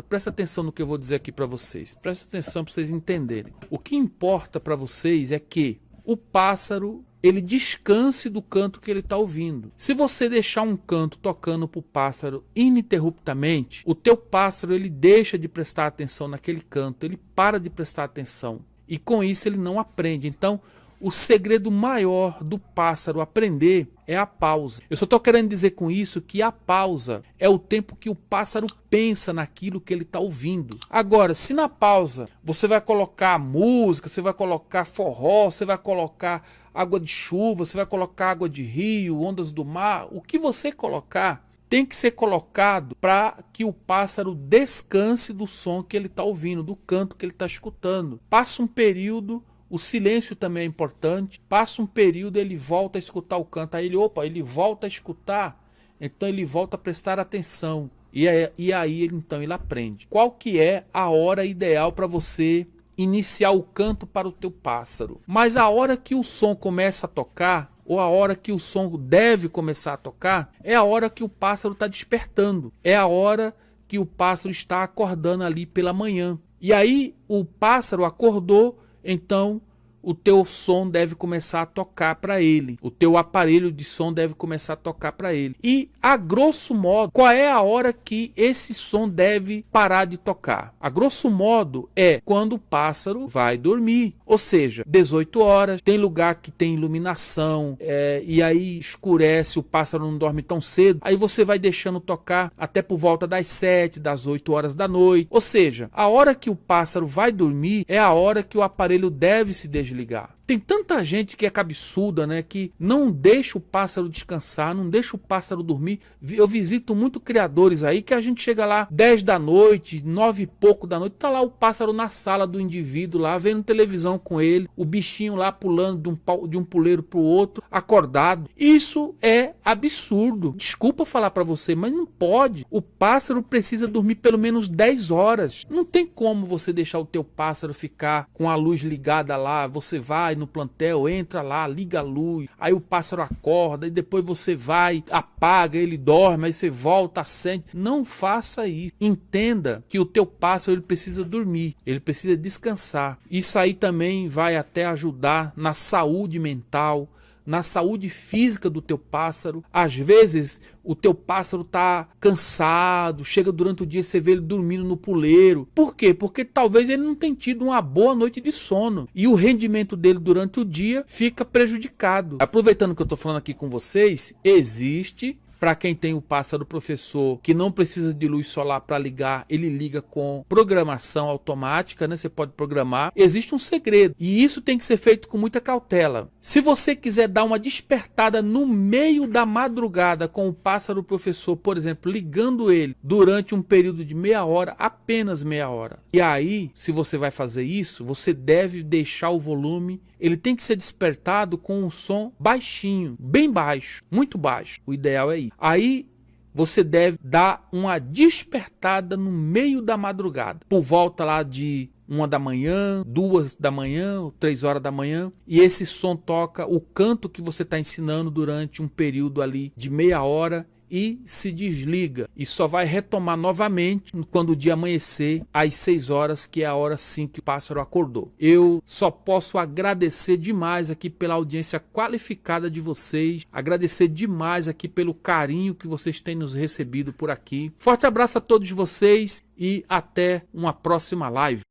importa, presta atenção no que eu vou dizer aqui para vocês, presta atenção para vocês entenderem. O que importa para vocês é que o pássaro ele descanse do canto que ele está ouvindo. Se você deixar um canto tocando para o pássaro ininterruptamente, o teu pássaro ele deixa de prestar atenção naquele canto, ele para de prestar atenção e com isso ele não aprende. Então, o segredo maior do pássaro aprender é a pausa. Eu só estou querendo dizer com isso que a pausa é o tempo que o pássaro pensa naquilo que ele está ouvindo. Agora, se na pausa você vai colocar música, você vai colocar forró, você vai colocar água de chuva, você vai colocar água de rio, ondas do mar, o que você colocar tem que ser colocado para que o pássaro descanse do som que ele está ouvindo, do canto que ele está escutando. Passa um período o silêncio também é importante. Passa um período, ele volta a escutar o canto. Aí ele, opa, ele volta a escutar. Então ele volta a prestar atenção. E, é, e aí então ele aprende. Qual que é a hora ideal para você iniciar o canto para o teu pássaro? Mas a hora que o som começa a tocar, ou a hora que o som deve começar a tocar, é a hora que o pássaro está despertando. É a hora que o pássaro está acordando ali pela manhã. E aí o pássaro acordou então o teu som deve começar a tocar para ele. O teu aparelho de som deve começar a tocar para ele. E a grosso modo, qual é a hora que esse som deve parar de tocar? A grosso modo é quando o pássaro vai dormir, ou seja, 18 horas. Tem lugar que tem iluminação é, e aí escurece, o pássaro não dorme tão cedo. Aí você vai deixando tocar até por volta das 7, das 8 horas da noite. Ou seja, a hora que o pássaro vai dormir é a hora que o aparelho deve se desligar desligar. Tem tanta gente que é cabeçuda, né? Que não deixa o pássaro descansar, não deixa o pássaro dormir. Eu visito muito criadores aí que a gente chega lá 10 da noite, 9 e pouco da noite, tá lá o pássaro na sala do indivíduo lá, vendo televisão com ele, o bichinho lá pulando de um, de um puleiro pro outro, acordado. Isso é absurdo. Desculpa falar para você, mas não pode. O pássaro precisa dormir pelo menos 10 horas. Não tem como você deixar o teu pássaro ficar com a luz ligada lá, você vai no plantel, entra lá, liga a luz, aí o pássaro acorda, e depois você vai, apaga, ele dorme, aí você volta, acende. Não faça isso. Entenda que o teu pássaro ele precisa dormir, ele precisa descansar. Isso aí também vai até ajudar na saúde mental, na saúde física do teu pássaro. Às vezes o teu pássaro está cansado, chega durante o dia você vê ele dormindo no puleiro. Por quê? Porque talvez ele não tenha tido uma boa noite de sono e o rendimento dele durante o dia fica prejudicado. Aproveitando que eu estou falando aqui com vocês, existe para quem tem o pássaro professor que não precisa de luz solar para ligar, ele liga com programação automática, né? Você pode programar. Existe um segredo e isso tem que ser feito com muita cautela. Se você quiser dar uma despertada no meio da madrugada com o pássaro professor, por exemplo, ligando ele durante um período de meia hora, apenas meia hora. E aí, se você vai fazer isso, você deve deixar o volume, ele tem que ser despertado com um som baixinho, bem baixo, muito baixo. O ideal é isso. Aí você deve dar uma despertada no meio da madrugada, por volta lá de uma da manhã, duas da manhã, três horas da manhã, e esse som toca o canto que você está ensinando durante um período ali de meia hora e se desliga e só vai retomar novamente quando o dia amanhecer às 6 horas, que é a hora sim que o pássaro acordou. Eu só posso agradecer demais aqui pela audiência qualificada de vocês, agradecer demais aqui pelo carinho que vocês têm nos recebido por aqui. Forte abraço a todos vocês e até uma próxima live.